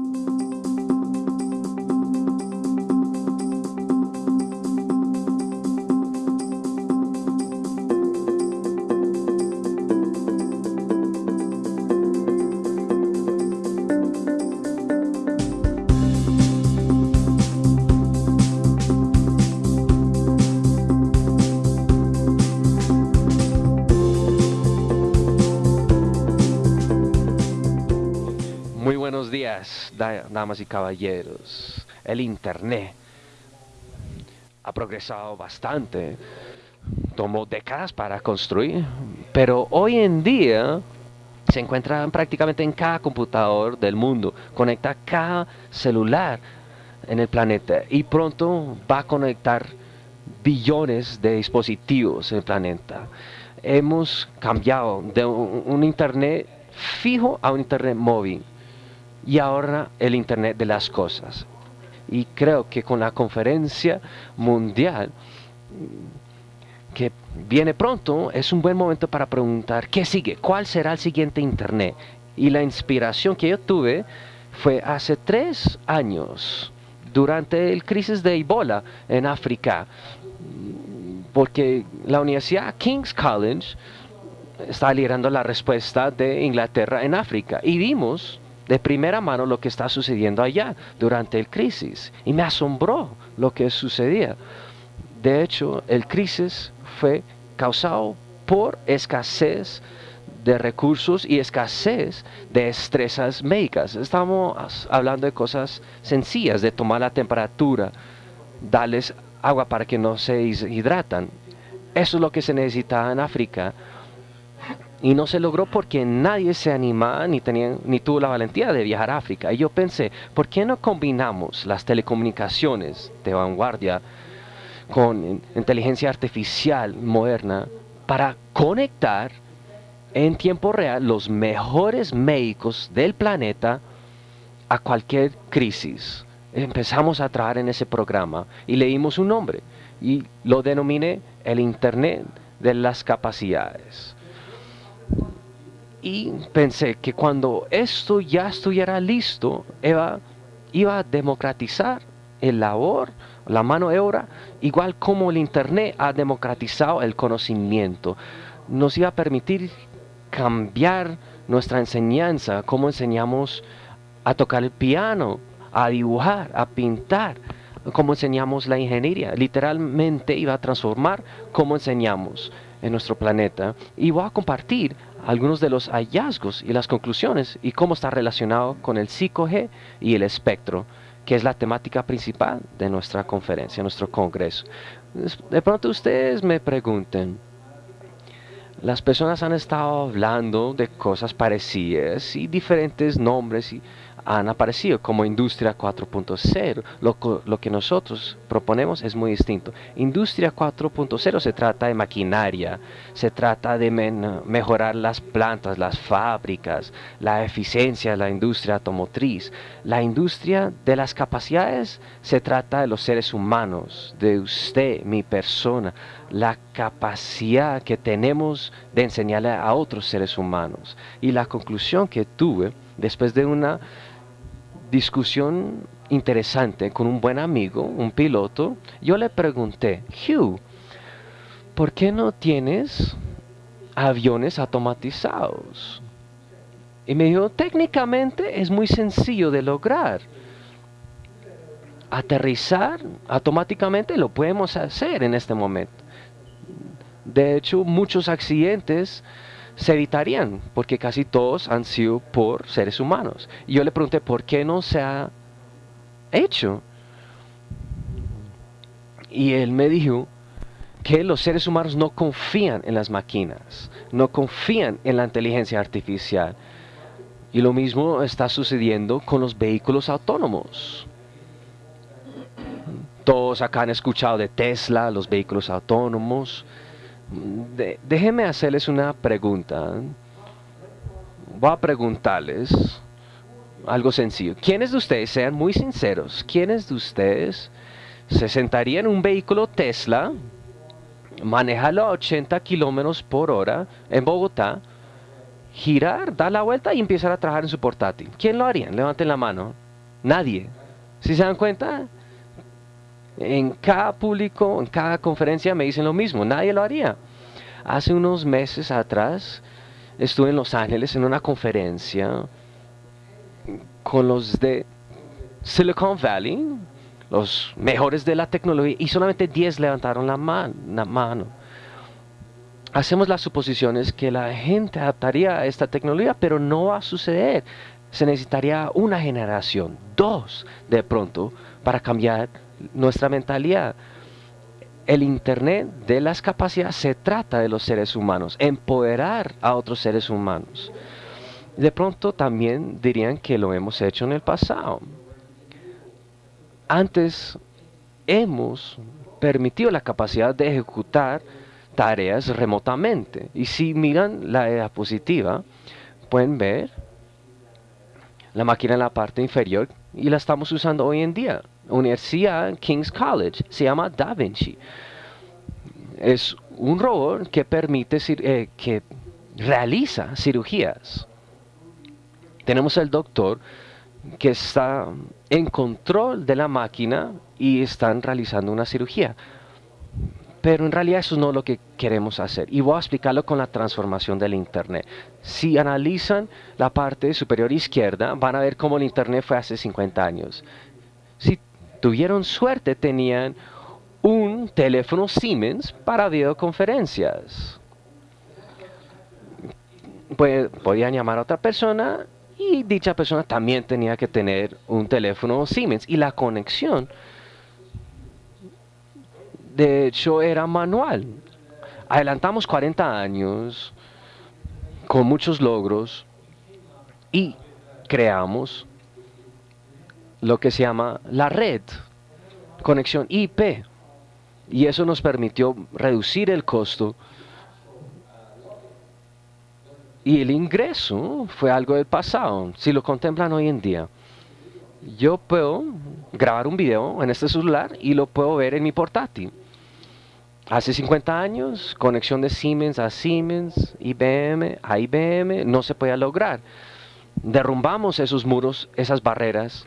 Muy damas y caballeros. El Internet ha progresado bastante. Tomó décadas para construir, pero hoy en día se encuentra prácticamente en cada computador del mundo. Conecta cada celular en el planeta y pronto va a conectar billones de dispositivos en el planeta. Hemos cambiado de un, un Internet fijo a un Internet móvil y ahora el Internet de las cosas. Y creo que con la conferencia mundial mm, que viene pronto es un buen momento para preguntar qué sigue, cuál será el siguiente Internet. Y la inspiración que yo tuve fue hace tres años, durante el crisis de Ebola en África, mm, porque la Universidad King's College está liderando la respuesta de Inglaterra en África y vimos de primera mano lo que está sucediendo allá durante el crisis y me asombró lo que sucedía. De hecho, el crisis fue causado por escasez de recursos y escasez de estresas médicas. Estamos hablando de cosas sencillas, de tomar la temperatura, darles agua para que no se hidratan. Eso es lo que se necesitaba en África y no se logró porque nadie se animaba ni, tenía, ni tuvo la valentía de viajar a África. Y yo pensé, ¿por qué no combinamos las telecomunicaciones de vanguardia con inteligencia artificial moderna para conectar en tiempo real los mejores médicos del planeta a cualquier crisis? Empezamos a trabajar en ese programa y le dimos un nombre y lo denominé el Internet de las capacidades y pensé que cuando esto ya estuviera listo, iba, a democratizar el labor, la mano de obra, igual como el Internet ha democratizado el conocimiento. Nos iba a permitir cambiar nuestra enseñanza, cómo enseñamos a tocar el piano, a dibujar, a pintar, cómo enseñamos la ingeniería. Literalmente iba a transformar cómo enseñamos en nuestro planeta. Y voy a compartir algunos de los hallazgos y las conclusiones y cómo está relacionado con el 5G y el espectro, que es la temática principal de nuestra conferencia, nuestro congreso. De pronto ustedes me pregunten, las personas han estado hablando de cosas parecidas y diferentes nombres y han aparecido como Industria 4.0. Lo, lo, que nosotros proponemos es muy distinto. Industria 4.0 se trata de maquinaria, se trata de men mejorar las plantas, las fábricas, la eficiencia de la industria automotriz. La industria de las capacidades se trata de los seres humanos, de usted, mi persona, la capacidad que tenemos de enseñarle a otros seres humanos. Y la conclusión que tuve después de una discusión interesante con un buen amigo, un piloto, yo le pregunté, Hugh, ¿por qué no tienes aviones automatizados? Y me dijo, técnicamente es muy sencillo de lograr. Aterrizar automáticamente lo podemos hacer en este momento. De hecho, muchos accidentes se evitarían, porque casi todos han sido por seres humanos. Y yo le pregunté, ¿por qué no se ha hecho? Y él me dijo que los seres humanos no confían en las máquinas, no confían en la inteligencia artificial. Y lo mismo está sucediendo con los vehículos autónomos. Todos acá han escuchado de Tesla, los vehículos autónomos. De, déjenme hacerles una pregunta. Voy a preguntarles algo sencillo. ¿Quiénes de ustedes, sean muy sinceros, quiénes de ustedes se sentarían en un vehículo Tesla, manejarlo a 80 kilómetros por hora en Bogotá, girar, dar la vuelta y empezar a trabajar en su portátil? ¿Quién lo haría? Levanten la mano. Nadie. Si se dan cuenta, en cada público, en cada conferencia me dicen lo mismo, nadie lo haría. Hace unos meses atrás estuve en Los Ángeles en una conferencia con los de Silicon Valley, los mejores de la tecnología, y solamente 10 levantaron la, mano. Hacemos las suposiciones que la gente adaptaría a esta tecnología, pero no va a suceder. Se necesitaría una generación, dos de pronto, para cambiar nuestra mentalidad. El Internet de las capacidades se trata de los seres humanos, empoderar a otros seres humanos. De pronto también dirían que lo hemos hecho en el pasado. Antes hemos permitido la capacidad de ejecutar tareas remotamente. Y si miran la diapositiva, pueden ver la máquina en la parte inferior y la estamos usando hoy en día. Universidad King's College, se llama Da Vinci. Es un robot que permite, eh, que realiza cirugías. Tenemos el doctor que está en control de la máquina y están realizando una cirugía. Pero en realidad eso no es lo que queremos hacer. Y voy a explicarlo con la transformación del Internet. Si analizan la parte superior izquierda, van a ver cómo el Internet fue hace 50 años. Si tuvieron suerte, tenían un teléfono Siemens para videoconferencias. Pues, podían llamar a otra persona y dicha persona también tenía que tener un teléfono Siemens. Y la conexión de hecho era manual. Adelantamos 40 años con muchos logros y creamos lo que se llama la red, conexión IP. Y eso nos permitió reducir el costo y el ingreso fue algo del pasado, si lo contemplan hoy en día yo puedo grabar un video en este celular y lo puedo ver en mi portátil. Hace 50 años, conexión de Siemens a Siemens, IBM a IBM, no se podía lograr. Derrumbamos esos muros, esas barreras,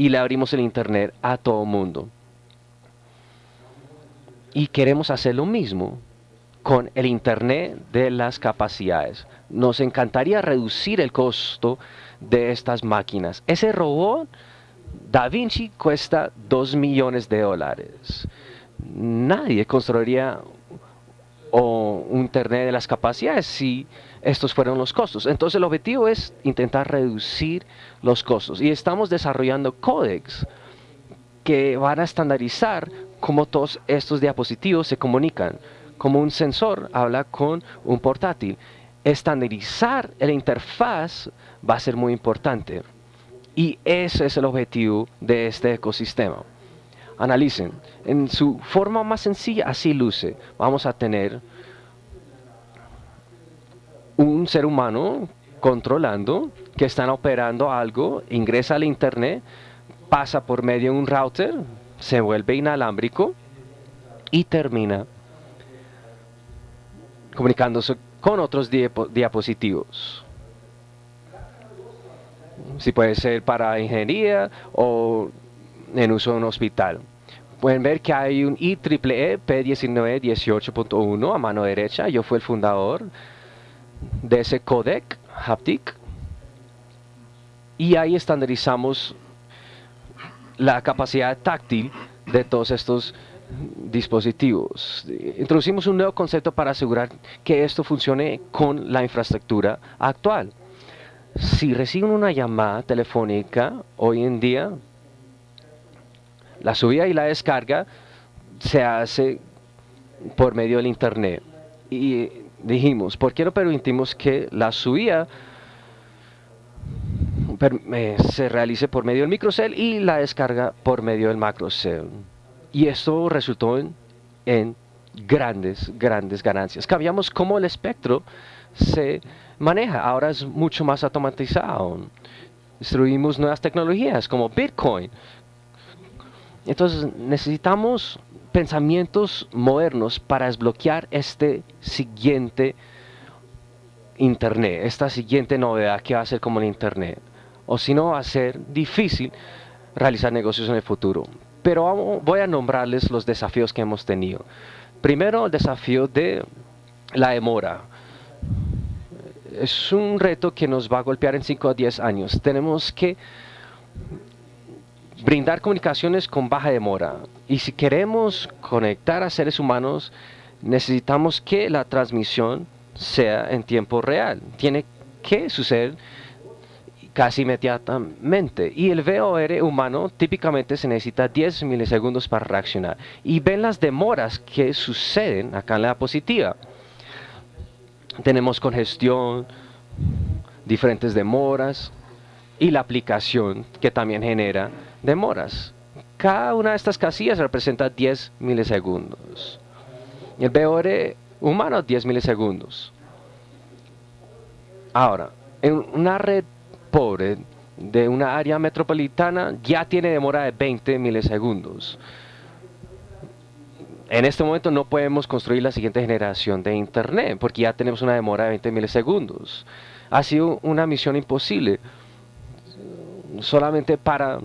y le abrimos el Internet a todo mundo. Y queremos hacer lo mismo con el Internet de las capacidades. Nos encantaría reducir el costo de estas máquinas. Ese robot Da Vinci cuesta 2 millones de dólares nadie construiría o un Internet de las capacidades si estos fueron los costos. Entonces el objetivo es intentar reducir los costos y estamos desarrollando códex que van a estandarizar cómo todos estos diapositivos se comunican. Como un sensor habla con un portátil. Estandarizar la interfaz va a ser muy importante. Y ese es el objetivo de este ecosistema. Analicen. En su forma más sencilla, así luce. Vamos a tener un ser humano controlando que están operando algo, ingresa al internet, pasa por medio de un router, se vuelve inalámbrico y termina comunicándose con otros diapositivos. Si puede ser para ingeniería o en uso en un hospital pueden ver que hay un IEEE P19 18.1 a mano derecha. Yo fui el fundador de ese codec haptic. Y ahí estandarizamos la capacidad táctil de todos estos dispositivos. Introducimos un nuevo concepto para asegurar que esto funcione con la infraestructura actual. Si reciben una llamada telefónica hoy en día, la subida y la descarga se hace por medio del internet. Y dijimos, ¿por qué no permitimos que la subida eh, se realice por medio del microcell y la descarga por medio del macrocell? Y esto resultó en, en grandes, grandes ganancias. Cambiamos cómo el espectro se maneja. Ahora es mucho más automatizado. Destruimos nuevas tecnologías como Bitcoin, entonces necesitamos pensamientos modernos para desbloquear este siguiente Internet, esta siguiente novedad que va a ser como el Internet. o si no va a ser difícil realizar negocios en el futuro. Pero voy a nombrarles los desafíos que hemos tenido. Primero, el desafío de la demora. Es un reto que nos va a golpear en 5 a 10 años. Tenemos que brindar comunicaciones con baja demora. Y si queremos conectar a seres humanos, necesitamos que la transmisión sea en tiempo real. Tiene que suceder casi inmediatamente. Y el VOR humano típicamente se necesita 10 milisegundos para reaccionar. Y ven las demoras que suceden acá en la diapositiva. Tenemos congestión, diferentes demoras y la aplicación que también genera demoras. Cada una de estas casillas representa 10 milisegundos. El VOR humano 10 milisegundos. Ahora, en una red pobre de una área metropolitana ya tiene demora de 20 milisegundos. En este momento no podemos construir la siguiente generación de Internet porque ya tenemos una demora de 20 milisegundos. Ha sido una misión imposible. Solamente para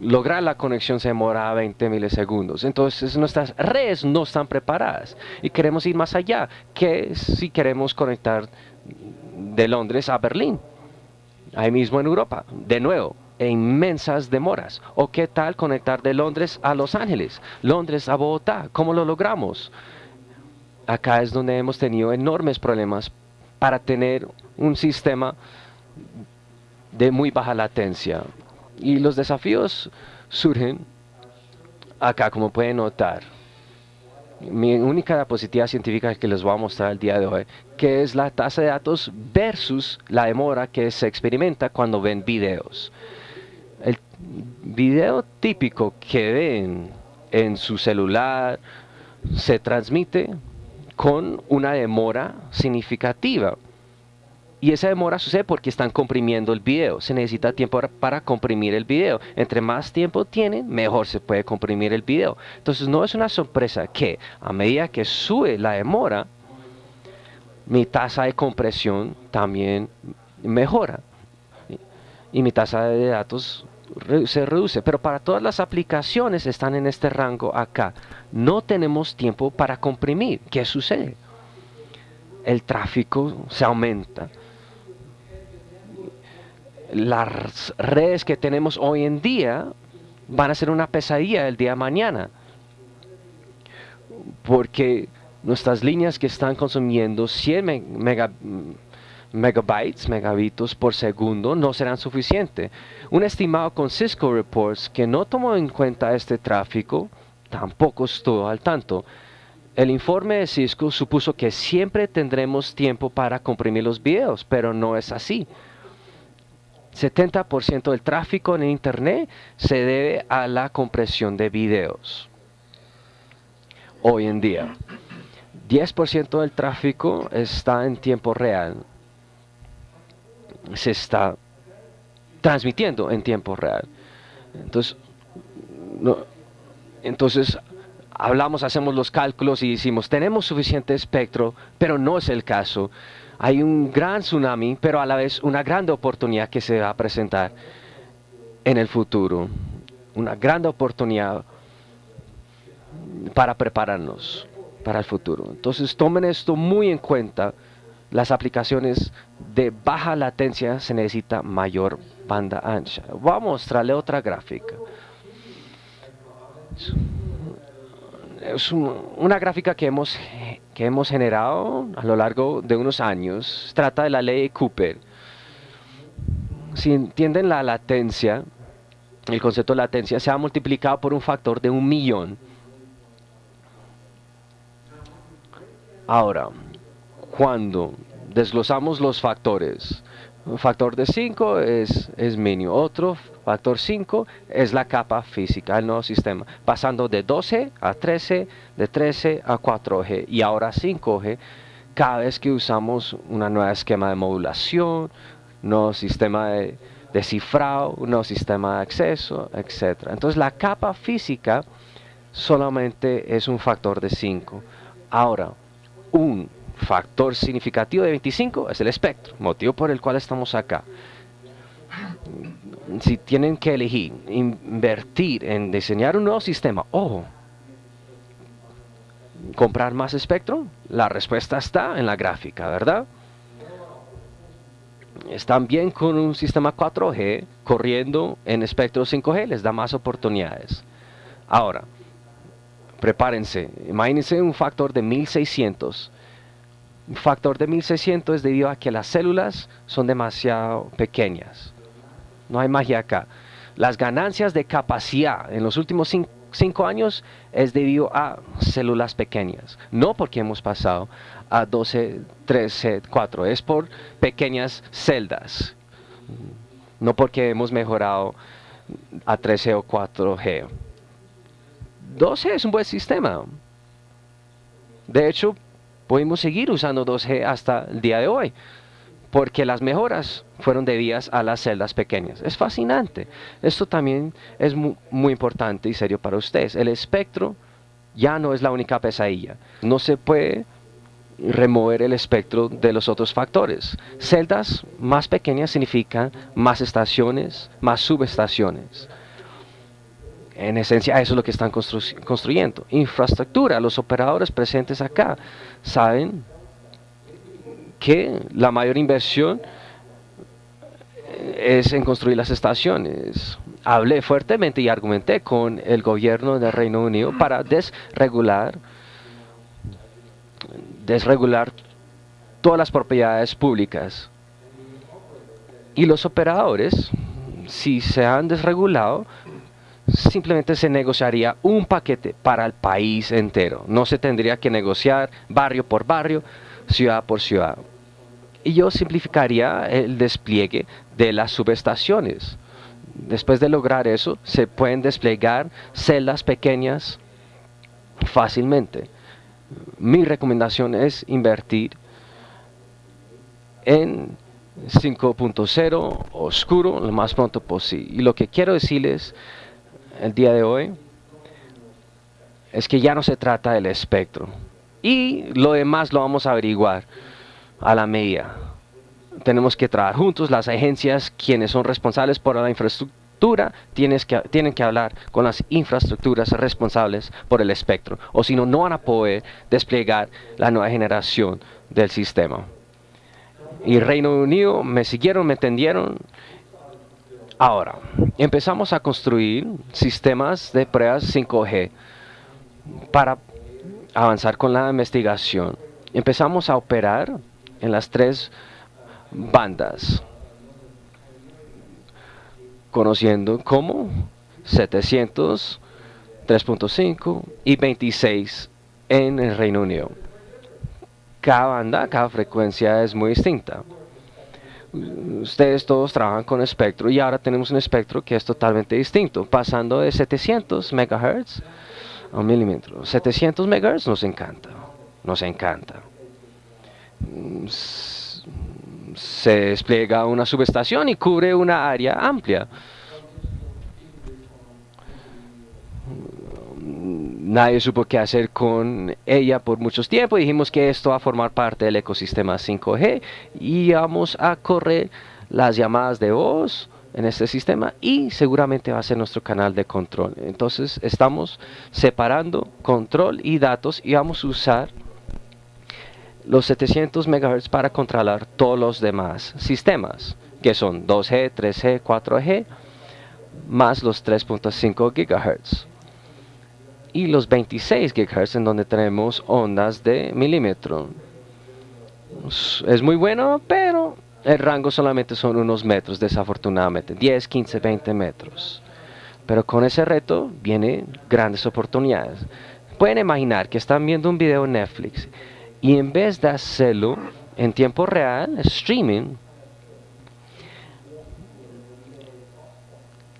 lograr la conexión se demora 20 milisegundos. Entonces nuestras redes no están preparadas y queremos ir más allá. que si queremos conectar de Londres a Berlín? ahí mismo en Europa, de nuevo, e inmensas demoras. ¿O qué tal conectar de Londres a Los Ángeles, Londres a Bogotá? ¿Cómo lo logramos? Acá es donde hemos tenido enormes problemas para tener un sistema de muy baja latencia. Y los desafíos surgen acá, como pueden notar mi única diapositiva científica que les voy a mostrar el día de hoy, que es la tasa de datos versus la demora que se experimenta cuando ven videos. El video típico que ven en su celular se transmite con una demora significativa. Y esa demora sucede porque están comprimiendo el video. Se necesita tiempo para comprimir el video. Entre más tiempo tienen, mejor se puede comprimir el video. Entonces no es una sorpresa que a medida que sube la demora, mi tasa de compresión también mejora. Y mi tasa de datos se reduce. Pero para todas las aplicaciones están en este rango acá. No tenemos tiempo para comprimir. ¿Qué sucede? El tráfico se aumenta las redes que tenemos hoy en día van a ser una pesadilla el día de mañana. Porque nuestras líneas que están consumiendo 100 megabytes, megabitos por segundo, no serán suficientes. Un estimado con Cisco Reports que no tomó en cuenta este tráfico, tampoco estuvo al tanto. El informe de Cisco supuso que siempre tendremos tiempo para comprimir los videos, pero no es así. 70% del tráfico en Internet se debe a la compresión de videos. Hoy en día. 10% del tráfico está en tiempo real. Se está transmitiendo en tiempo real. Entonces, entonces hablamos, hacemos los cálculos y decimos, tenemos suficiente espectro, pero no es el caso hay un gran tsunami, pero a la vez una gran oportunidad que se va a presentar en el futuro. Una gran oportunidad para prepararnos para el futuro. Entonces tomen esto muy en cuenta. Las aplicaciones de baja latencia se necesita mayor banda ancha. Voy a mostrarle otra gráfica. Es una gráfica que hemos que hemos generado a lo largo de unos años trata de la ley de Cooper. Si entienden la latencia, el concepto de latencia se ha multiplicado por un factor de un millón. Ahora, cuando desglosamos los factores, un factor de 5 es, es mínimo, otro factor 5 es la capa física del nuevo sistema, pasando de 12 a 13, de 13 a 4G y ahora 5G cada vez que usamos un nuevo esquema de modulación, nuevo sistema de, de cifrado, un nuevo sistema de acceso, etc. Entonces la capa física solamente es un factor de 5. Ahora, un factor significativo de 25 es el espectro, motivo por el cual estamos acá. Si tienen que elegir, invertir en diseñar un nuevo sistema o comprar más espectro, la respuesta está en la gráfica, ¿verdad? Están bien con un sistema 4G corriendo en espectro 5G, les da más oportunidades. Ahora, prepárense, imagínense un factor de 1600. Un factor de 1600 es debido a que las células son demasiado pequeñas. No hay magia acá. Las ganancias de capacidad en los últimos cinco, años es debido a células pequeñas. No porque hemos pasado a 12, 13, 4. Es por pequeñas celdas. No porque hemos mejorado a 13 o 4G. 12 es un buen sistema. De hecho, podemos seguir usando 2G hasta el día de hoy, porque las mejoras fueron debidas a las celdas pequeñas. Es fascinante. Esto también es muy, importante y serio para ustedes. El espectro ya no es la única pesadilla. No se puede remover el espectro de los otros factores. Celdas más pequeñas significan más estaciones, más subestaciones. En esencia, eso es lo que están construyendo. Infraestructura. Los operadores presentes acá saben que la mayor inversión es en construir las estaciones. Hablé fuertemente y argumenté con el gobierno del Reino Unido para desregular, desregular todas las propiedades públicas. Y los operadores, si se han desregulado, simplemente se negociaría un paquete para el país entero. No se tendría que negociar barrio por barrio, ciudad por ciudad. Y yo simplificaría el despliegue de las subestaciones. Después de lograr eso, se pueden desplegar celdas pequeñas fácilmente. Mi recomendación es invertir en 5.0 oscuro lo más pronto posible. Y lo que quiero decirles el día de hoy es que ya no se trata del espectro. Y lo demás lo vamos a averiguar a la medida. Tenemos que trabajar juntos, las agencias, quienes son responsables por la infraestructura, tienes que, tienen que hablar con las infraestructuras responsables por el espectro, o si no, no van a poder desplegar la nueva generación del sistema. Y Reino Unido me siguieron, me entendieron, Ahora, empezamos a construir sistemas de pruebas 5G para avanzar con la investigación. Empezamos a operar en las tres bandas, conociendo como 700, 3.5 y 26 en el Reino Unido. Cada banda, cada frecuencia es muy distinta ustedes todos trabajan con espectro y ahora tenemos un espectro que es totalmente distinto, pasando de 700 MHz a un milímetro. 700 MHz nos encanta, nos encanta. Se despliega una subestación y cubre una área amplia. nadie supo qué hacer con ella por muchos tiempos. Dijimos que esto va a formar parte del ecosistema 5G y vamos a correr las llamadas de voz en este sistema y seguramente va a ser nuestro canal de control. Entonces estamos separando control y datos y vamos a usar los 700 MHz para controlar todos los demás sistemas que son 2G, 3G, 4G más los 3.5 GHz y los 26 GHz en donde tenemos ondas de milímetro. Es muy bueno, pero el rango solamente son unos metros, desafortunadamente, 10, 15, 20 metros. Pero con ese reto vienen grandes oportunidades. Pueden imaginar que están viendo un video en Netflix y en vez de hacerlo en tiempo real, streaming,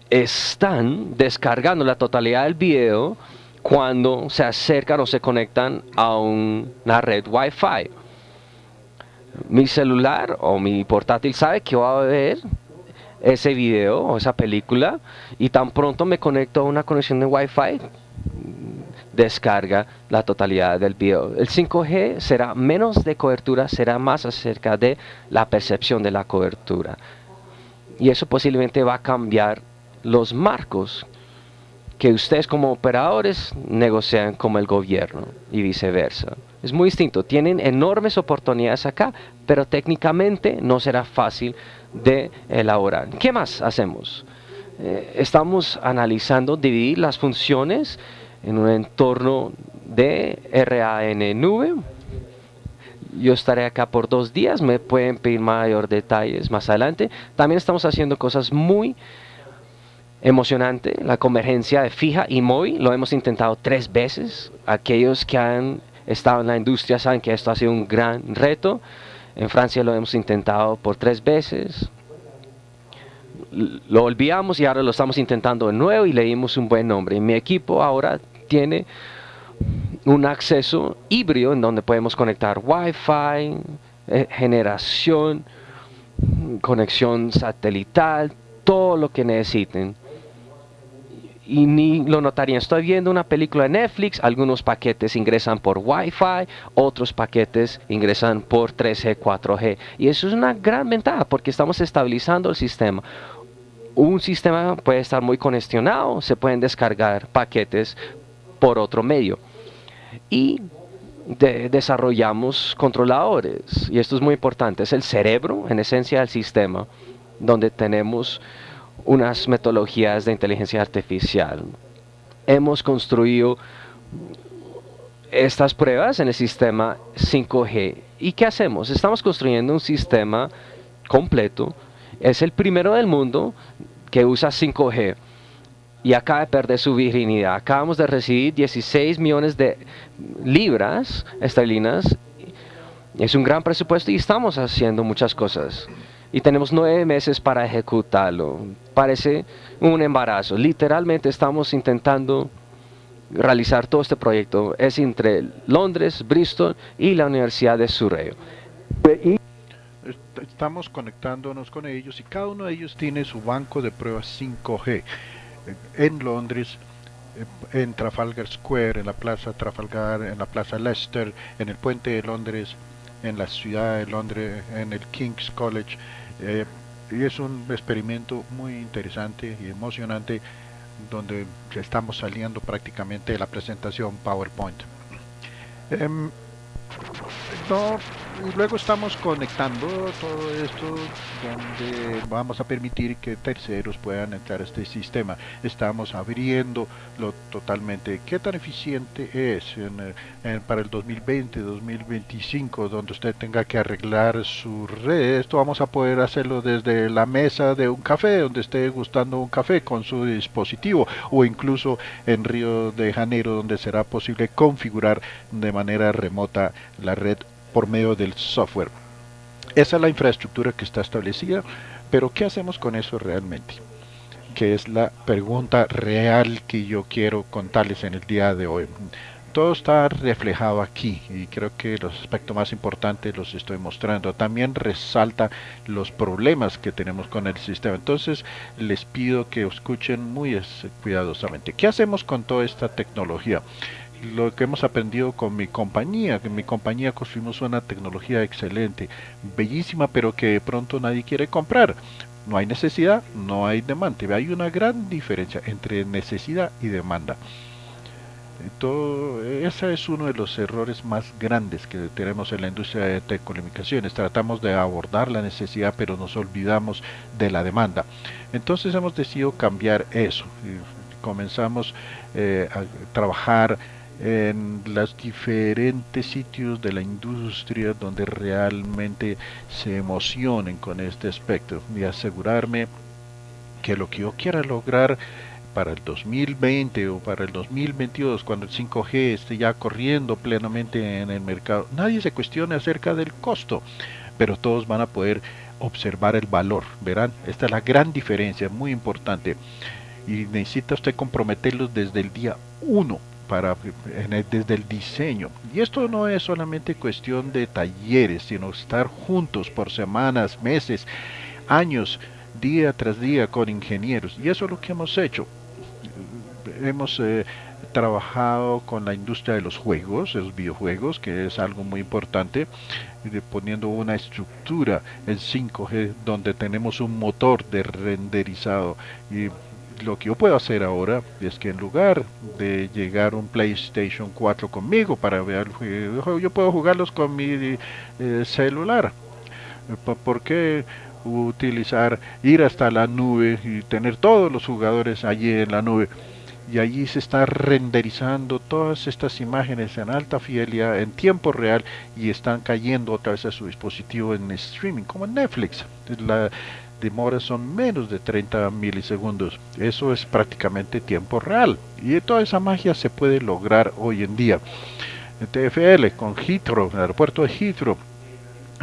están descargando la totalidad del video cuando se acercan o se conectan a una red Wi-Fi. Mi celular o mi portátil sabe que va a ver ese video o esa película y tan pronto me conecto a una conexión de Wi-Fi descarga la totalidad del video. El 5G será menos de cobertura, será más acerca de la percepción de la cobertura. Y eso posiblemente va a cambiar los marcos que ustedes como operadores negocian como el gobierno y viceversa. Es muy distinto, tienen enormes oportunidades acá, pero técnicamente no será fácil de elaborar. ¿Qué más hacemos? Eh, estamos analizando dividir las funciones en un entorno de RAN nube. Yo estaré acá por dos días, me pueden pedir mayor detalles más adelante. También estamos haciendo cosas muy emocionante, la convergencia de fija y móvil, lo hemos intentado tres veces. Aquellos que han estado en la industria saben que esto ha sido un gran reto. En Francia lo hemos intentado por tres veces. Lo olvidamos y ahora lo estamos intentando de nuevo y le dimos un buen nombre. mi equipo ahora tiene un acceso híbrido en donde podemos conectar Wi-Fi, eh, generación, conexión satelital, todo lo que necesiten y ni lo notarían. Estoy viendo una película de Netflix, algunos paquetes ingresan por Wi-Fi, otros paquetes ingresan por 3G, 4G. Y eso es una gran ventaja porque estamos estabilizando el sistema. Un sistema puede estar muy congestionado, se pueden descargar paquetes por otro medio. Y desarrollamos controladores. Y esto es muy importante. Es el cerebro, en esencia, del sistema, donde tenemos unas metodologías de inteligencia artificial. Hemos construido estas pruebas en el sistema 5G. ¿Y qué hacemos? Estamos construyendo un sistema completo. Es el primero del mundo que usa 5G y acaba de perder su virginidad. Acabamos de recibir 16 millones de libras esterlinas. Es un gran presupuesto y estamos haciendo muchas cosas y tenemos nueve meses para ejecutarlo. Parece un embarazo. Literalmente estamos intentando realizar todo este proyecto. Es entre Londres, Bristol y la Universidad de Surrey. Estamos conectándonos con ellos y cada uno de ellos tiene su banco de pruebas 5G. En Londres, en Trafalgar Square, en la Plaza Trafalgar, en la Plaza Leicester, en el Puente de Londres, en la ciudad de Londres, en el King's College, eh, y es un experimento muy interesante y emocionante donde estamos saliendo prácticamente de la presentación PowerPoint. Em, y luego estamos conectando todo esto donde vamos a permitir que terceros puedan entrar a este sistema. Estamos abriendo lo totalmente. ¿Qué tan eficiente es para el 2020, 2025, donde usted tenga que arreglar su red? Esto vamos a poder hacerlo desde la mesa de un café, donde esté gustando un café con su dispositivo, o incluso en Río de Janeiro, donde será posible configurar de manera remota la red por medio del software. Esa es la infraestructura que está establecida, pero ¿qué hacemos con eso realmente? Que es la pregunta real que yo quiero contarles en el día de hoy. Todo está reflejado aquí y creo que los aspectos más importantes los estoy mostrando. También resalta los problemas que tenemos con el sistema. Entonces les pido que escuchen muy cuidadosamente. ¿Qué hacemos con toda esta tecnología? Lo que hemos aprendido con mi compañía, que en mi compañía construimos una tecnología excelente, bellísima, pero que de pronto nadie quiere comprar. No hay necesidad, no hay demanda. Hay una gran diferencia entre necesidad y demanda. Todo, ese es uno de los errores más grandes que tenemos en la industria de telecomunicaciones. Tratamos de abordar la necesidad, pero nos olvidamos de la demanda. Entonces hemos decidido cambiar eso. Comenzamos eh, a trabajar en los diferentes sitios de la industria donde realmente se emocionen con este aspecto y asegurarme que lo que yo quiera lograr para el 2020 o para el 2022 cuando el 5G esté ya corriendo plenamente en el mercado nadie se cuestione acerca del costo pero todos van a poder observar el valor verán esta es la gran diferencia muy importante y necesita usted comprometerlos desde el día 1 desde el diseño. Y esto no es solamente cuestión de talleres, sino estar juntos por semanas, meses, años, día tras día con ingenieros. Y eso es lo que hemos hecho. Hemos eh, trabajado con la industria de los juegos, los videojuegos, que es algo muy importante, poniendo una estructura en 5G donde tenemos un motor de renderizado y lo que yo puedo hacer ahora es que en lugar de llegar un PlayStation 4 conmigo para ver yo puedo jugarlos con mi eh, celular. ¿Por qué utilizar, ir hasta la nube y tener todos los jugadores allí en la nube? y allí se está renderizando todas estas imágenes en alta fidelidad en tiempo real y están cayendo otra vez a su dispositivo en streaming como en Netflix. Demora son menos de 30 milisegundos. Eso es prácticamente tiempo real y toda esa magia se puede lograr hoy en día. TFL con Heathrow, el aeropuerto de Heathrow,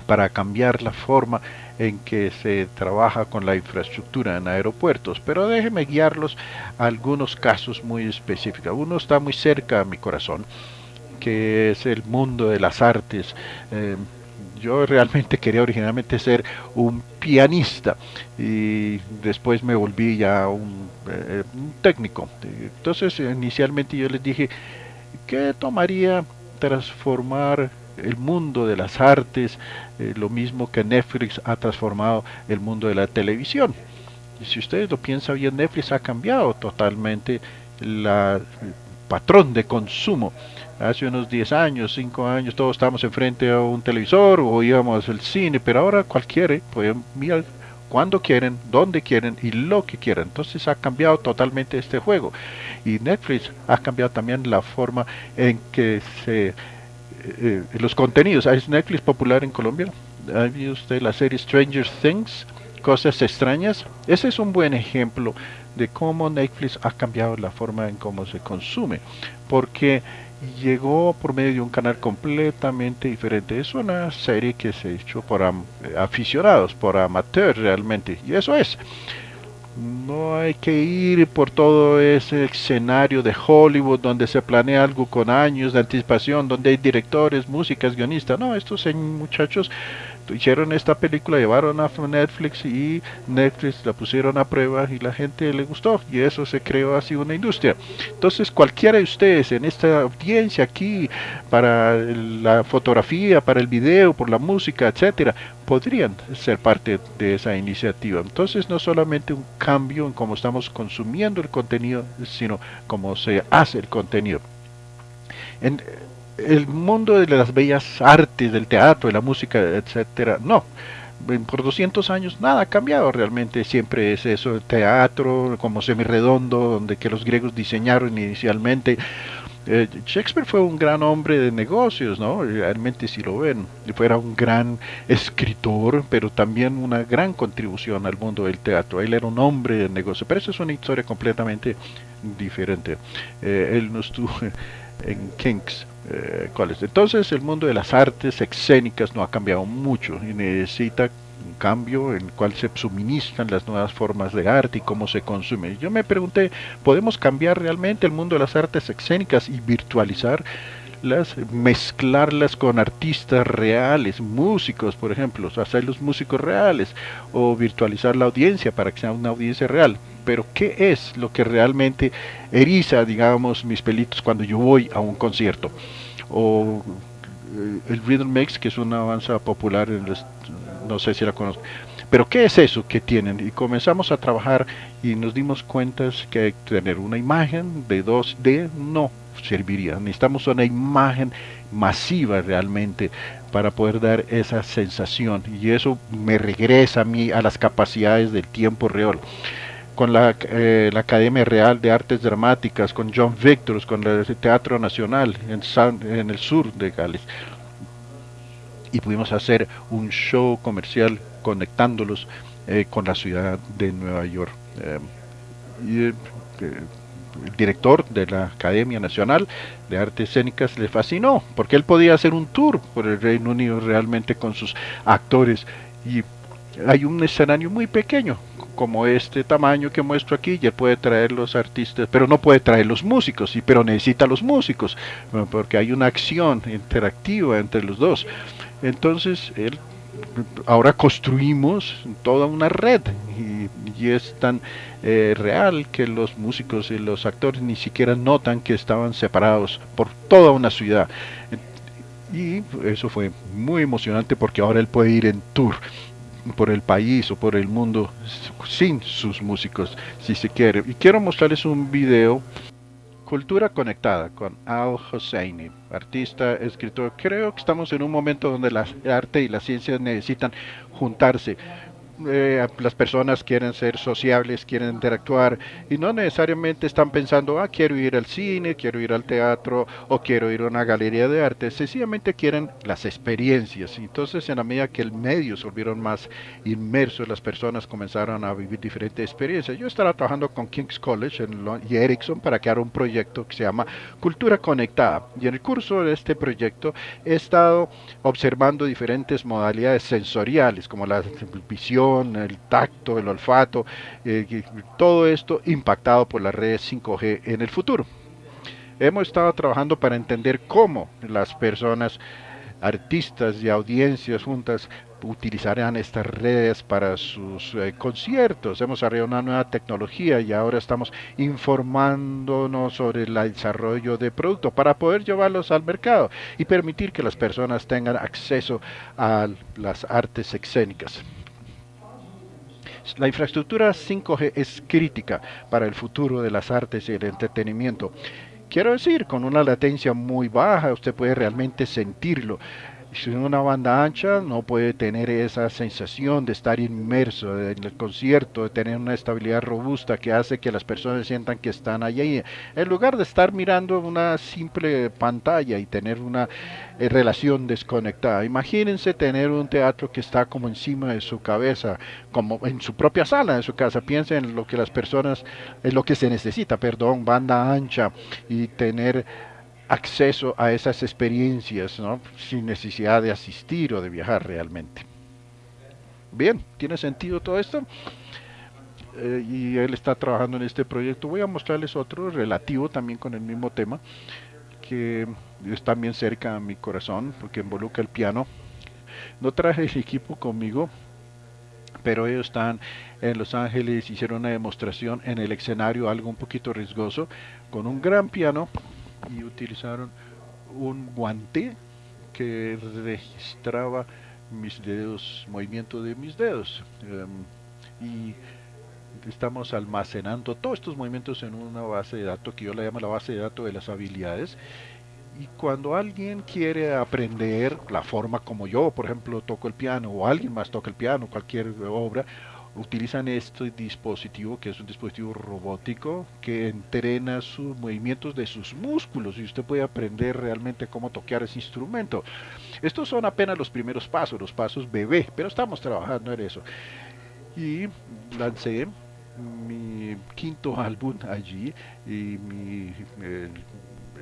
para cambiar la forma en que se trabaja con la infraestructura en aeropuertos, pero déjeme guiarlos a algunos casos muy específicos. Uno está muy cerca a mi corazón, que es el mundo de las artes. Eh, yo realmente quería originalmente ser un pianista y después me volví ya un, eh, un técnico. Entonces inicialmente yo les dije, ¿qué tomaría transformar el mundo de las artes, eh, lo mismo que Netflix ha transformado el mundo de la televisión. Y si ustedes lo piensan bien, Netflix ha cambiado totalmente la, el patrón de consumo. Hace unos 10 años, 5 años, todos estábamos enfrente a un televisor o íbamos al cine, pero ahora cualquiera puede mirar cuando quieren, donde quieren y lo que quieran. Entonces ha cambiado totalmente este juego. Y Netflix ha cambiado también la forma en que se eh, los contenidos. ¿Es Netflix popular en Colombia? ¿Ha visto usted la serie Stranger Things? Cosas extrañas. Ese es un buen ejemplo de cómo Netflix ha cambiado la forma en cómo se consume. Porque llegó por medio de un canal completamente diferente. Es una serie que se ha hecho por aficionados, por amateurs realmente. Y eso es. No hay que ir por todo ese escenario de Hollywood donde se planea algo con años de anticipación, donde hay directores, músicas, guionistas. No, estos muchachos hicieron esta película, llevaron a Netflix y Netflix la pusieron a prueba y la gente le gustó y eso se creó así una industria. Entonces cualquiera de ustedes en esta audiencia aquí para la fotografía, para el video, por la música, etcétera, podrían ser parte de esa iniciativa. Entonces no solamente un cambio en cómo estamos consumiendo el contenido, sino cómo se hace el contenido. En, el mundo de las bellas artes, del teatro, de la música, etcétera, no. Por 200 años nada ha cambiado realmente, siempre es eso, el teatro como semirredondo, donde que los griegos diseñaron inicialmente. Eh, Shakespeare fue un gran hombre de negocios, ¿no? Realmente si lo ven, fuera un gran escritor, pero también una gran contribución al mundo del teatro. Él era un hombre de negocio, pero eso es una historia completamente diferente. Eh, él no estuvo en Kings eh, Entonces el mundo de las artes escénicas no ha cambiado mucho y necesita un cambio en el cual se suministran las nuevas formas de arte y cómo se consume. Yo me pregunté, ¿podemos cambiar realmente el mundo de las artes escénicas y virtualizar? las mezclarlas con artistas reales, músicos, por ejemplo, hacerlos músicos reales o virtualizar la audiencia para que sea una audiencia real. Pero ¿qué es lo que realmente eriza, digamos, mis pelitos cuando yo voy a un concierto? O eh, el Rhythm Mix, que es una avanza popular, en no sé si la conozco. Pero ¿qué es eso que tienen? Y comenzamos a trabajar y nos dimos cuenta que tener una imagen de 2D, no, serviría. Necesitamos una imagen masiva realmente para poder dar esa sensación y eso me regresa a mí a las capacidades del tiempo real con la, eh, la, Academia Real de Artes Dramáticas, con John Victor, con el Teatro Nacional en, en el sur de Gales. Y pudimos hacer un show comercial conectándolos eh, con la ciudad de Nueva York. Eh, y, el director de la Academia Nacional de Artes Escénicas le fascinó, porque él podía hacer un tour por el Reino Unido realmente con sus actores y hay un escenario muy pequeño, como este tamaño que muestro aquí, y él puede traer los artistas, pero no puede traer los músicos, y, pero necesita los músicos, porque hay una acción interactiva entre los dos. Entonces él ahora construimos toda una red y, es tan eh, real que los músicos y los actores ni siquiera notan que estaban separados por toda una ciudad. Y eso fue muy emocionante porque ahora él puede ir en tour por el país o por el mundo sin sus músicos, si se quiere. Y quiero mostrarles un video Cultura Conectada con Al Hosseini, artista, escritor. Creo que estamos en un momento donde la arte y la ciencia necesitan juntarse eh, las personas quieren ser sociables, quieren interactuar y no necesariamente están pensando, ah, quiero ir al cine, quiero ir al teatro o quiero ir a una galería de arte, sencillamente quieren las experiencias. Entonces, en la medida que el medio se volvieron más inmersos, las personas comenzaron a vivir diferentes experiencias. Yo estaba trabajando con King's College y Ericsson para crear un proyecto que se llama Cultura Conectada. Y en el curso de este proyecto he estado observando diferentes modalidades sensoriales, como la visión, el tacto, el olfato, eh, todo esto impactado por las redes 5G en el futuro. Hemos estado trabajando para entender cómo las personas, artistas y audiencias juntas utilizarán estas redes para sus eh, conciertos. Hemos desarrollado una nueva tecnología y ahora estamos informándonos sobre el desarrollo de productos para poder llevarlos al mercado y permitir que las personas tengan acceso a las artes escénicas. La infraestructura 5G es crítica para el futuro de las artes y el entretenimiento. Quiero decir, con una latencia muy baja usted puede realmente sentirlo si una banda ancha no puede tener esa sensación de estar inmerso en el concierto, de tener una estabilidad robusta que hace que las personas sientan que están allí, en lugar de estar mirando una simple pantalla y tener una eh, relación desconectada. Imagínense tener un teatro que está como encima de su cabeza, como en su propia sala de su casa. Piensen en lo que las personas, en lo que se necesita, perdón, banda ancha y tener acceso a esas experiencias sin necesidad de asistir o de viajar realmente. Bien, ¿tiene sentido todo esto? Eh, y él está trabajando en este proyecto. Voy a mostrarles otro relativo también con el mismo tema, que es también cerca a mi corazón, porque involucra el piano. No traje el equipo conmigo, pero ellos están en Los Ángeles, hicieron una demostración en el escenario, algo un poquito riesgoso, con un gran piano y utilizaron un guante que registraba mis dedos, movimiento de mis dedos. Em, y estamos almacenando todos estos movimientos en una base de datos que yo la llamo la base de datos de las habilidades. Y cuando alguien quiere aprender la forma como yo, por ejemplo, toco el piano, o alguien más toca el piano, cualquier obra, utilizan este dispositivo que es un dispositivo robótico que entrena sus movimientos de sus músculos y usted puede aprender realmente cómo tocar ese instrumento. Estos son apenas los primeros pasos, los pasos bebé, pero estamos trabajando en eso. Y lancé mi quinto álbum allí y mi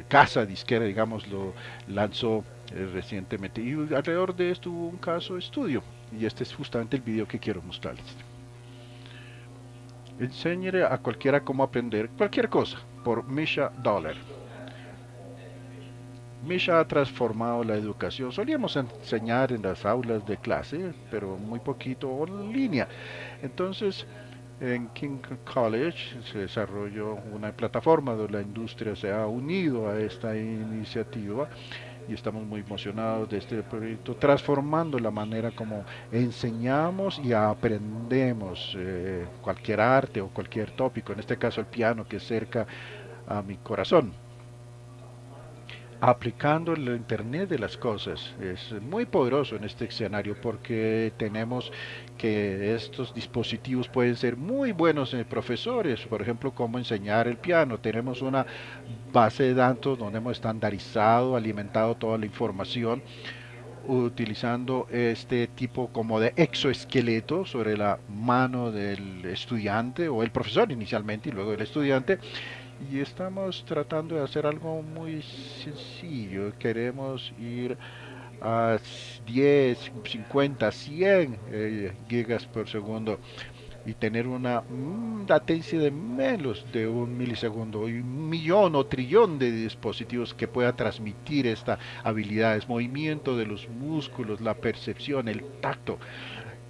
casa disquera, digamos, lo lanzó eh, recientemente. Y alrededor de esto hubo un caso estudio. Y este es justamente el video que quiero mostrarles. Enseñe a cualquiera cómo aprender cualquier cosa por Misha Dollar. Misha ha transformado la educación. Solíamos enseñar en las aulas de clase, pero muy poquito en línea. Entonces, en King College se desarrolló una plataforma donde la industria se ha unido a esta iniciativa y estamos muy emocionados de este proyecto, transformando la manera como enseñamos y aprendemos eh, cualquier arte o cualquier tópico, en este caso el piano que es cerca a mi corazón aplicando el Internet de las cosas. Es muy poderoso en este escenario porque tenemos que estos dispositivos pueden ser muy buenos en profesores, por ejemplo, cómo enseñar el piano. Tenemos una base de datos donde hemos estandarizado, alimentado toda la información utilizando este tipo como de exoesqueleto sobre la mano del estudiante o el profesor inicialmente y luego el estudiante y estamos tratando de hacer algo muy sencillo. Queremos ir a 10, 50, 100 gigas por segundo y tener una mm, latencia de menos de un milisegundo y un millón o trillón de dispositivos que pueda transmitir esta habilidad, es movimiento de los músculos, la percepción, el tacto.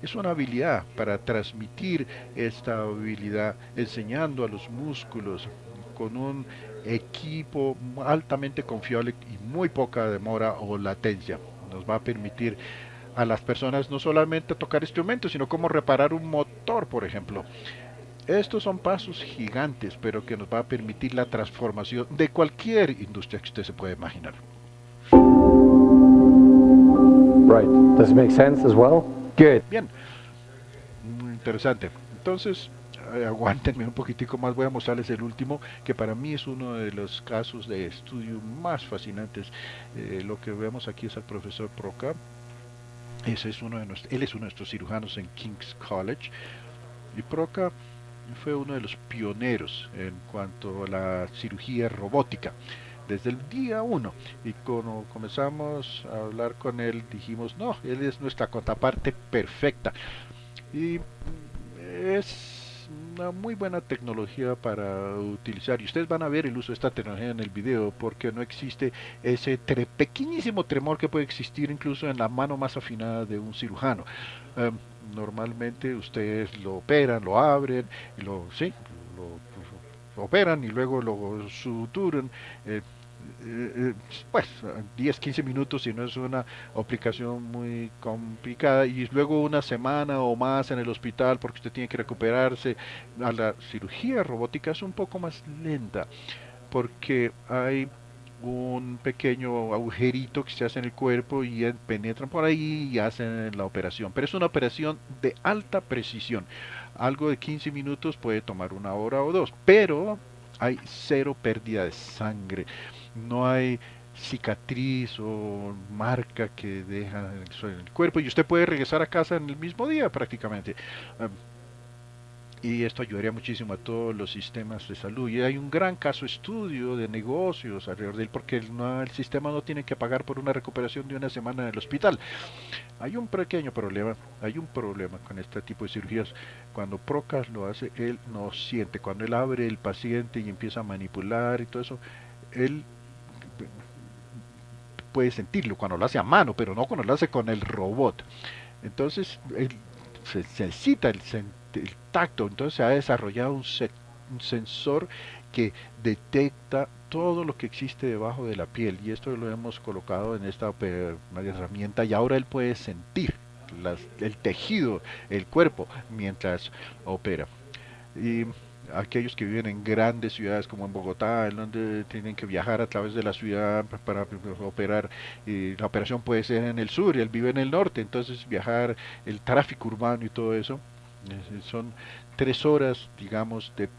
Es una habilidad para transmitir esta habilidad enseñando a los músculos con un equipo altamente confiable y muy poca demora o latencia. Nos va a permitir a las personas no solamente tocar instrumentos, sino como reparar un motor, por ejemplo. Estos son pasos gigantes, pero que nos va a permitir la transformación de cualquier industria que usted se pueda imaginar. Right. Does it make sense as well? Good. Bien. Muy interesante. Entonces, aguántenme un poquitico más, voy a mostrarles el último, que para mí es uno de los casos de estudio más fascinantes. Eh, lo que vemos aquí es al profesor Proca. Ese es uno de nuestros, él es uno de nuestros cirujanos en King's College. Y Proca fue uno de los pioneros en cuanto a la cirugía robótica desde el día uno y cuando comenzamos a hablar con él dijimos no él es nuestra contraparte perfecta y es una muy buena tecnología para utilizar. Y ustedes van a ver el uso de esta tecnología en el video porque no existe ese pequeñísimo tremor que puede existir incluso en la mano más afinada de un cirujano. Em, normalmente ustedes lo operan lo abren lo sí lo, operan y luego lo suturan eh, eh, eh, pues 10, 15 minutos si no es una aplicación muy complicada y luego una semana o más en el hospital porque usted tiene que recuperarse. A la cirugía robótica es un poco más lenta porque hay un pequeño agujerito que se hace en el cuerpo y penetran por ahí y hacen la operación. Pero es una operación de alta precisión. Algo de 15 minutos puede tomar una hora o dos, pero hay cero pérdida de sangre no hay cicatriz o marca que deja en el cuerpo y usted puede regresar a casa en el mismo día prácticamente. y esto ayudaría muchísimo a todos los sistemas de salud. Y hay un gran caso estudio de negocios alrededor de él porque el sistema no tiene que pagar por una recuperación de una semana en el hospital. Hay un pequeño problema, hay un problema con este tipo de cirugías. Cuando Procas lo hace, él no siente. Cuando él abre el paciente y empieza a manipular y todo eso, él puede sentirlo cuando lo hace a mano, pero no cuando lo hace con el robot. Entonces, se necesita el, tacto, entonces se ha desarrollado un, sensor que detecta todo lo que existe debajo de la piel y esto lo hemos colocado en esta herramienta y ahora él puede sentir el tejido, el cuerpo mientras opera. Y aquellos que viven en grandes ciudades como en Bogotá, en donde tienen que viajar a través de la ciudad para operar, y la operación puede ser en el sur y él vive en el norte, entonces viajar, el tráfico urbano y todo eso, son tres horas, digamos, de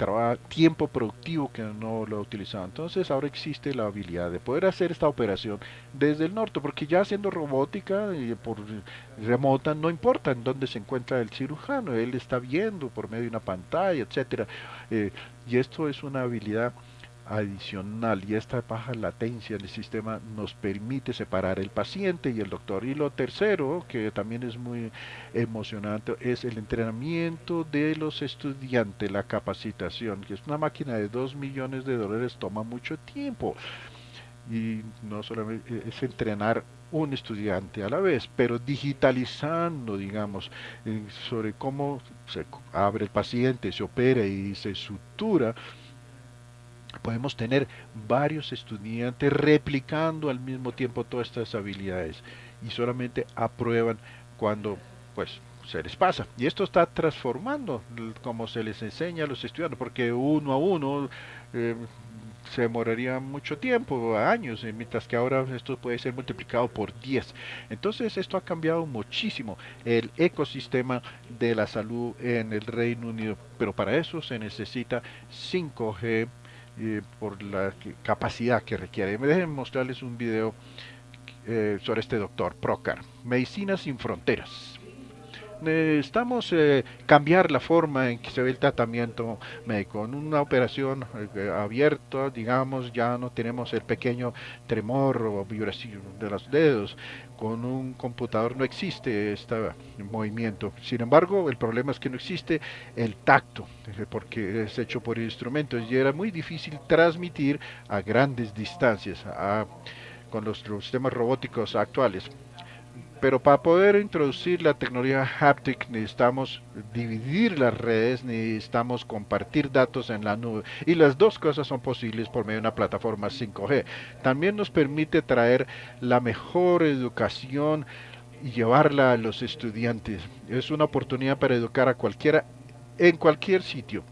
tiempo productivo que no lo ha utilizado. Entonces ahora existe la habilidad de poder hacer esta operación desde el norte, porque ya haciendo robótica y por remota no importa en dónde se encuentra el cirujano, él está viendo por medio de una pantalla, etcétera. Eh, y esto es una habilidad adicional y esta baja latencia del sistema nos permite separar el paciente y el doctor. Y lo tercero, que también es muy emocionante, es el entrenamiento de los estudiantes, la capacitación, que es una máquina de 2 millones de dólares, toma mucho tiempo. Y no solamente eh, es entrenar un estudiante a la vez, pero digitalizando, digamos, eh, sobre cómo se abre el paciente, se opera y se sutura podemos tener varios estudiantes replicando al mismo tiempo todas estas habilidades y solamente aprueban cuando pues se les pasa. Y esto está transformando como se les enseña a los estudiantes, porque uno a uno eh, se demoraría mucho tiempo, años, eh, mientras que ahora esto puede ser multiplicado por 10. Entonces esto ha cambiado muchísimo el ecosistema de la salud en el Reino Unido, pero para eso se necesita 5G, por la capacidad que requiere. Me dejen mostrarles un video eh, sobre este doctor, Procar, Medicina sin Fronteras. Necesitamos eh, cambiar la forma en que se ve el tratamiento médico. En una operación eh, abierta, digamos, ya no tenemos el pequeño tremor o vibración de los dedos. Con un computador no existe este movimiento. Sin embargo, el problema es que no existe el tacto, eh, porque es hecho por instrumentos y era muy difícil transmitir a grandes distancias con los sistemas robóticos actuales. Pero para poder introducir la tecnología haptic necesitamos dividir las redes, necesitamos compartir datos en la nube. Y las dos cosas son posibles por medio de una plataforma 5G. También nos permite traer la mejor educación y llevarla a los estudiantes. Es una oportunidad para educar a cualquiera en cualquier sitio.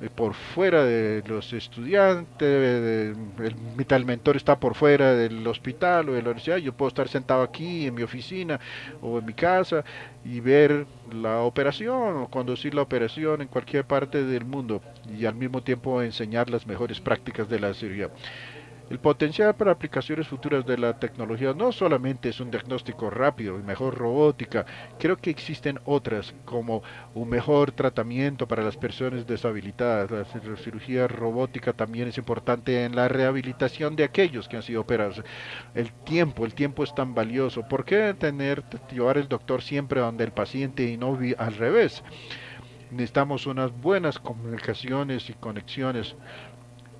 Eh, por fuera de los estudiantes, el, mentor está por fuera del hospital o de la universidad, yo puedo estar sentado aquí en mi oficina o en mi casa y ver la operación o conducir la operación en cualquier parte del mundo y al mismo tiempo enseñar las mejores prácticas de la cirugía. El potencial para aplicaciones futuras de la tecnología no solamente es un diagnóstico rápido y mejor robótica, creo que existen otras como un mejor tratamiento para las personas deshabilitadas. La cirugía robótica también es importante en la rehabilitación de aquellos que han sido operados. El tiempo, el tiempo es tan valioso. ¿Por qué tener, llevar el doctor siempre donde el paciente y no al revés? necesitamos unas buenas comunicaciones y conexiones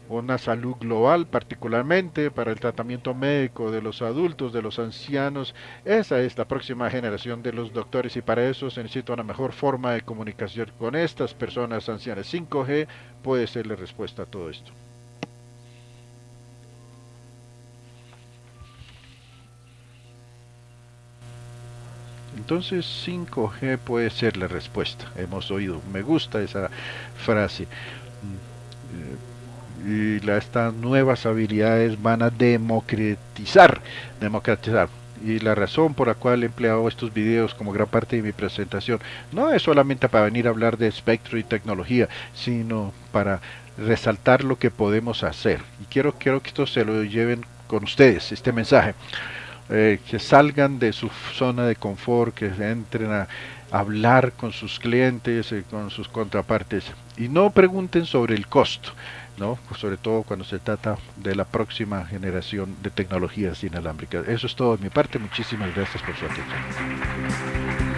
una salud global, particularmente para el tratamiento médico de los adultos, de los ancianos. Esa es la próxima generación de los doctores y para eso se necesita una mejor forma de comunicación con estas personas ancianas. 5G puede ser la respuesta a todo esto. Entonces 5G puede ser la respuesta. Hemos oído, me gusta esa frase. Eh, y estas nuevas habilidades van a democratizar, democratizar. Y la razón por la cual he empleado estos videos como gran parte de mi presentación no es solamente para venir a hablar de espectro y tecnología, sino para resaltar lo que podemos hacer. Y quiero, quiero que esto se lo lleven con ustedes, este mensaje. Eh, que salgan de su zona de confort, que entren a hablar con sus clientes, y con sus contrapartes y no pregunten sobre el costo. ¿No? sobre todo cuando se trata de la próxima generación de tecnologías inalámbricas. Eso es todo de mi parte, muchísimas gracias por su atención.